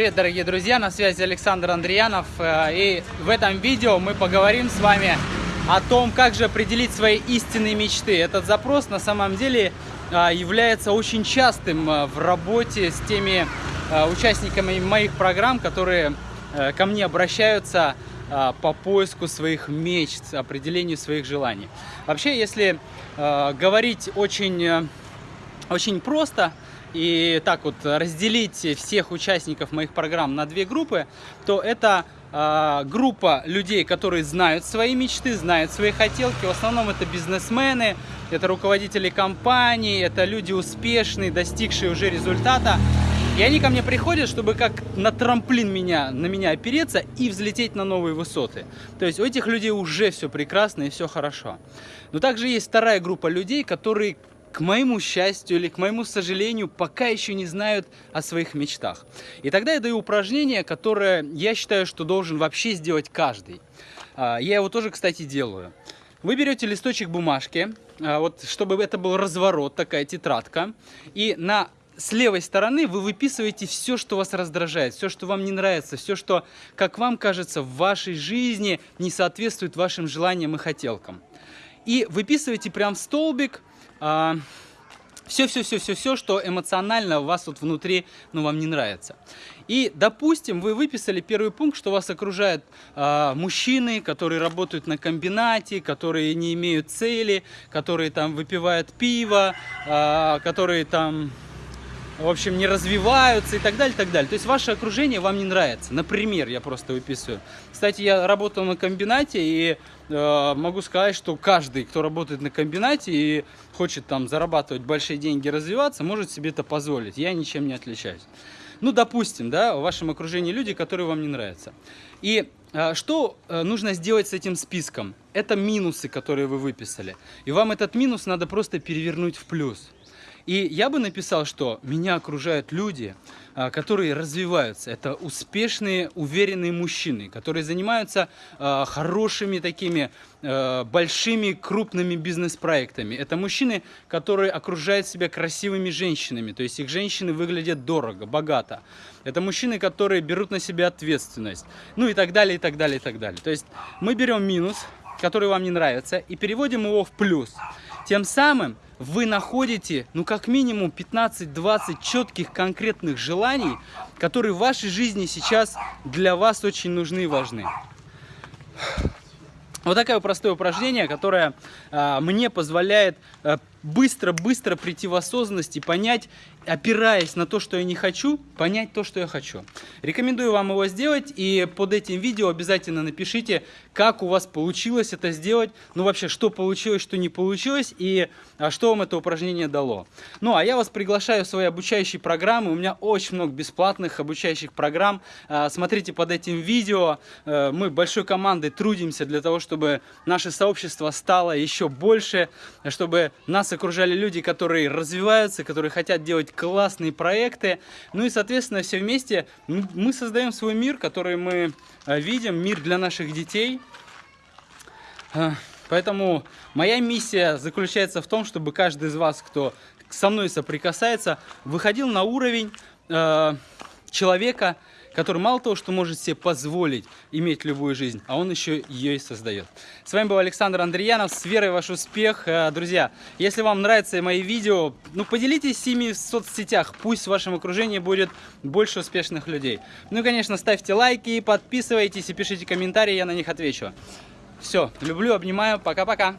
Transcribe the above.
Привет, дорогие друзья, на связи Александр Андреянов. Э, и в этом видео мы поговорим с вами о том, как же определить свои истинные мечты. Этот запрос на самом деле э, является очень частым э, в работе с теми участниками моих программ, которые ко мне обращаются по поиску своих мечт, определению своих желаний. Вообще, если говорить очень, очень просто, и так вот разделить всех участников моих программ на две группы, то это э, группа людей, которые знают свои мечты, знают свои хотелки. В основном это бизнесмены, это руководители компаний, это люди успешные, достигшие уже результата. И они ко мне приходят, чтобы как на трамплин меня, на меня опереться и взлететь на новые высоты. То есть у этих людей уже все прекрасно и все хорошо. Но также есть вторая группа людей, которые к моему счастью или к моему сожалению, пока еще не знают о своих мечтах. И тогда я даю упражнение, которое я считаю, что должен вообще сделать каждый. А, я его тоже, кстати, делаю. Вы берете листочек бумажки, а, вот чтобы это был разворот, такая тетрадка, и на с левой стороны вы выписываете все, что вас раздражает, все, что вам не нравится, все, что, как вам кажется, в вашей жизни не соответствует вашим желаниям и хотелкам. И выписываете прям столбик все-все-все-все-все, что эмоционально у вас вот внутри, ну, вам не нравится. И, допустим, вы выписали первый пункт, что вас окружают э, мужчины, которые работают на комбинате, которые не имеют цели, которые там выпивают пиво, э, которые там в общем, не развиваются и так далее, и так далее. То есть ваше окружение вам не нравится. Например, я просто выписываю. Кстати, я работал на комбинате и э, могу сказать, что каждый, кто работает на комбинате и хочет там зарабатывать большие деньги, развиваться, может себе это позволить. Я ничем не отличаюсь. Ну, допустим, да, в вашем окружении люди, которые вам не нравятся. И э, что э, нужно сделать с этим списком? Это минусы, которые вы выписали. И вам этот минус надо просто перевернуть в плюс. И я бы написал, что меня окружают люди, а, которые развиваются. Это успешные, уверенные мужчины, которые занимаются а, хорошими такими а, большими, крупными бизнес-проектами. Это мужчины, которые окружают себя красивыми женщинами, то есть их женщины выглядят дорого, богато. Это мужчины, которые берут на себя ответственность, ну и так далее, и так далее, и так далее. То есть мы берем минус, который вам не нравится, и переводим его в плюс. Тем самым вы находите, ну, как минимум 15-20 четких конкретных желаний, которые в вашей жизни сейчас для вас очень нужны и важны. Вот такое простое упражнение, которое э, мне позволяет быстро-быстро э, прийти в осознанность и понять, опираясь на то, что я не хочу, понять то, что я хочу. Рекомендую вам его сделать, и под этим видео обязательно напишите, как у вас получилось это сделать, ну вообще, что получилось, что не получилось, и а, что вам это упражнение дало. Ну, а я вас приглашаю в свои обучающие программы, у меня очень много бесплатных обучающих программ, а, смотрите под этим видео, а, мы большой командой трудимся для того, чтобы наше сообщество стало еще больше, чтобы нас окружали люди, которые развиваются, которые хотят делать классные проекты. Ну и, соответственно, все вместе мы создаем свой мир, который мы э, видим, мир для наших детей. Э, поэтому моя миссия заключается в том, чтобы каждый из вас, кто со мной соприкасается, выходил на уровень э, человека, который мало того, что может себе позволить иметь любую жизнь, а он еще ее и создает. С вами был Александр Андреянов, с верой в ваш успех. Э, друзья, если вам нравятся мои видео, ну поделитесь ими в соцсетях, пусть в вашем окружении будет больше успешных людей. Ну и, конечно, ставьте лайки, подписывайтесь и пишите комментарии, я на них отвечу. Все, люблю, обнимаю, пока-пока.